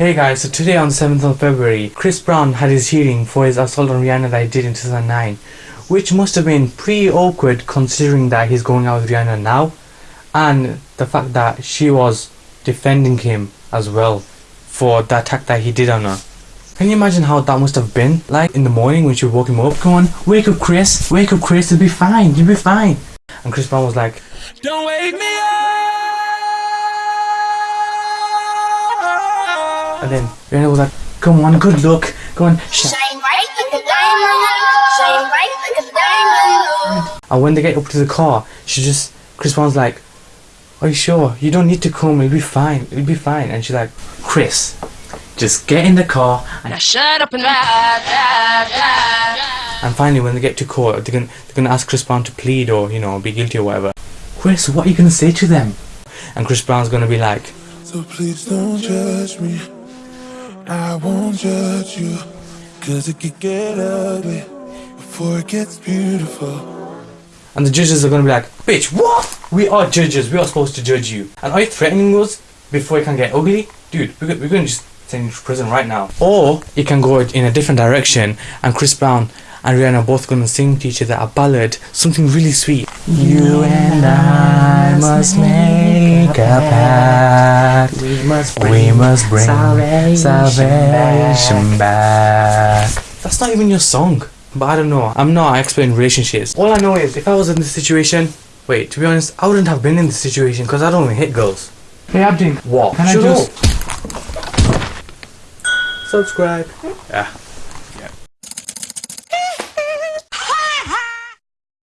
Hey guys, so today on the 7th of February, Chris Brown had his hearing for his assault on Rihanna that he did in 2009, which must have been pretty awkward considering that he's going out with Rihanna now, and the fact that she was defending him as well for the attack that he did on her. Can you imagine how that must have been like in the morning when she woke him up? Come on, wake up Chris, wake up Chris, you'll be fine, you'll be fine. And Chris Brown was like, Don't wake me up. And then Rihanna was like, come on, good luck, go on, sh-. Shine bright like a diamond. Shine bright like a diamond. And when they get up to the car, she just Chris Brown's like, Are you sure? You don't need to come, it'll be fine, it'll be fine. And she's like, Chris, just get in the car and Now shut up and ride, ride, ride. and finally when they get to court they're gonna they're gonna ask Chris Brown to plead or, you know, be guilty or whatever. Chris, what are you gonna say to them? And Chris Brown's gonna be like, So please don't judge me. I won't judge you. Cause it could get ugly before it gets beautiful. and the judges are gonna be like, Bitch, what? We are judges, we are supposed to judge you. And are you threatening us before it can get ugly? Dude, we're, we're gonna just send you to prison right now. Or it can go in a different direction and Chris Brown and Rihanna are both gonna sing to each other a ballad, something really sweet. You and I must make a pact. We must bring, we must bring salvation, back. That's not even your song. But I don't know. I'm not an expert in relationships. All I know is if I was in this situation, wait, to be honest, I wouldn't have been in this situation because I don't even hit girls. Hey Abdin, What? Can I Shut just- up. subscribe? Yeah.